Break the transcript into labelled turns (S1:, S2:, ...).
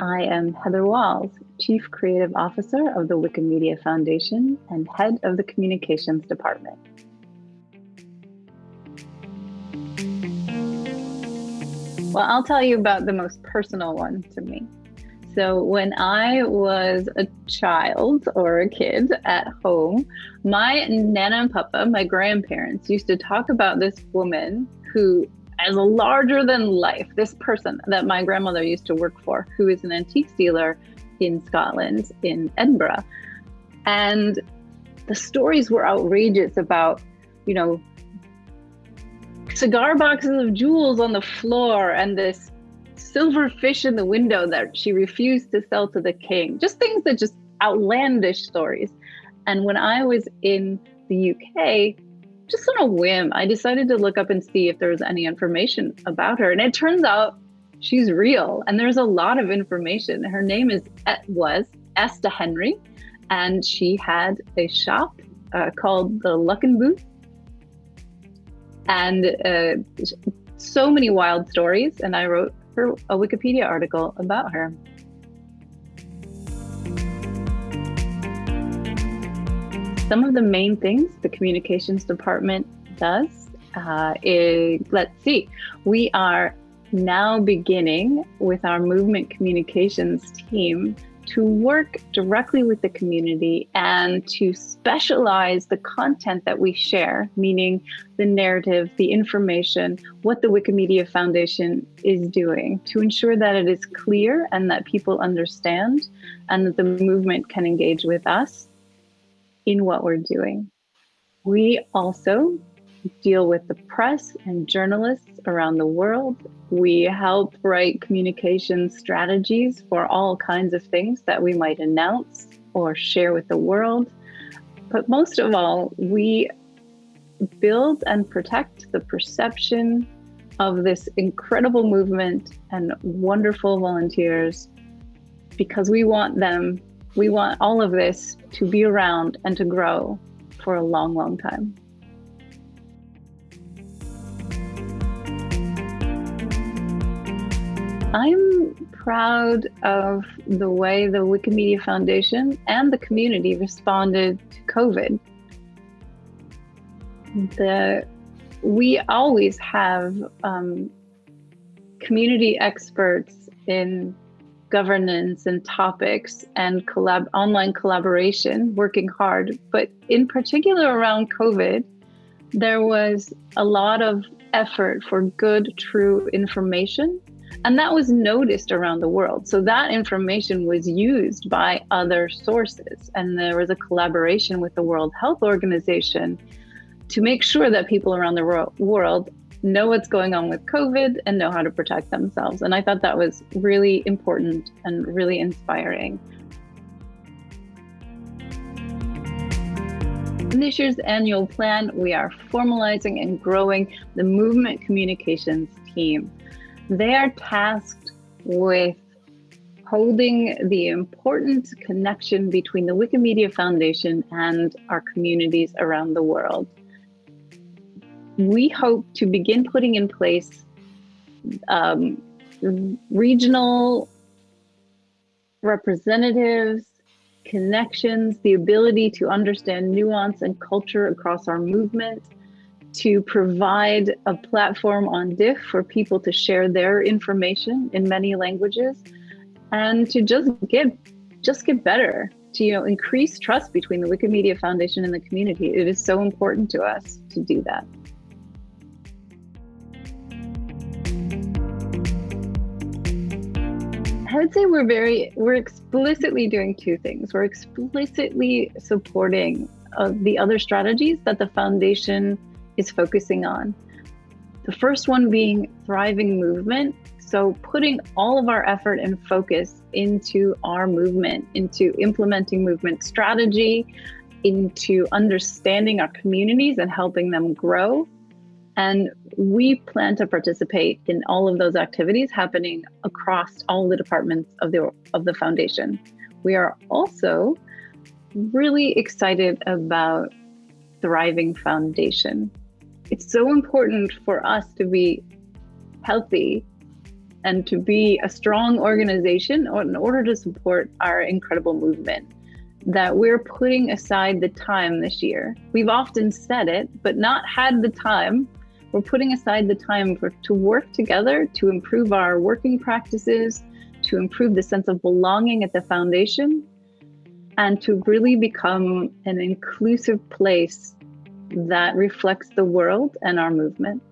S1: I am Heather Walls, Chief Creative Officer of the Wikimedia Foundation and Head of the Communications Department. Well, I'll tell you about the most personal one to me. So, when I was a child or a kid at home, my Nana and Papa, my grandparents, used to talk about this woman who, as larger than life, this person that my grandmother used to work for, who is an antique dealer in Scotland, in Edinburgh. And the stories were outrageous about, you know, cigar boxes of jewels on the floor and this silver fish in the window that she refused to sell to the king. Just things that just outlandish stories. And when I was in the UK, just on a whim, I decided to look up and see if there was any information about her. And it turns out she's real and there's a lot of information. Her name is was Esta Henry, and she had a shop uh, called the Luckenbooth. And uh, so many wild stories, and I wrote her a Wikipedia article about her. Some of the main things the communications department does uh, is, let's see, we are now beginning with our movement communications team to work directly with the community and to specialize the content that we share, meaning the narrative, the information, what the Wikimedia Foundation is doing to ensure that it is clear and that people understand and that the movement can engage with us in what we're doing. We also deal with the press and journalists around the world. We help write communication strategies for all kinds of things that we might announce or share with the world. But most of all, we build and protect the perception of this incredible movement and wonderful volunteers because we want them, we want all of this to be around and to grow for a long, long time. I'm proud of the way the Wikimedia Foundation and the community responded to COVID. The, we always have um, community experts in governance and topics and collab online collaboration working hard but in particular around covid there was a lot of effort for good true information and that was noticed around the world. So that information was used by other sources. And there was a collaboration with the World Health Organization to make sure that people around the world know what's going on with COVID and know how to protect themselves. And I thought that was really important and really inspiring. In this year's annual plan, we are formalizing and growing the movement communications team. They are tasked with holding the important connection between the Wikimedia Foundation and our communities around the world. We hope to begin putting in place um, regional representatives, connections, the ability to understand nuance and culture across our movement, to provide a platform on Diff for people to share their information in many languages and to just get just get better to you know increase trust between the Wikimedia Foundation and the community. It is so important to us to do that. I would say we're very we're explicitly doing two things. We're explicitly supporting uh, the other strategies that the foundation is focusing on. The first one being thriving movement. So, putting all of our effort and focus into our movement, into implementing movement strategy, into understanding our communities and helping them grow. And we plan to participate in all of those activities happening across all the departments of the, of the foundation. We are also really excited about Thriving Foundation it's so important for us to be healthy and to be a strong organization in order to support our incredible movement that we're putting aside the time this year. We've often said it, but not had the time. We're putting aside the time for to work together to improve our working practices, to improve the sense of belonging at the foundation, and to really become an inclusive place that reflects the world and our movement.